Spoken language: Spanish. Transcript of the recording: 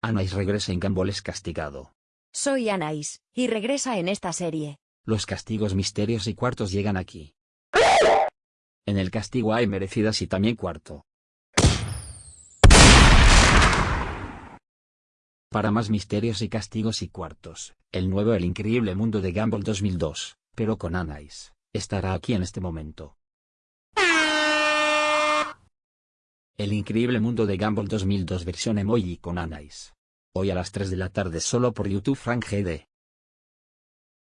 Anais regresa en Gumball es castigado. Soy Anais, y regresa en esta serie. Los castigos misterios y cuartos llegan aquí. En el castigo hay merecidas y también cuarto. Para más misterios y castigos y cuartos, el nuevo El Increíble Mundo de Gumball 2002, pero con Anais, estará aquí en este momento. El Increíble Mundo de Gumball 2002 versión emoji con Anais. Hoy a las 3 de la tarde solo por YouTube Frank GD.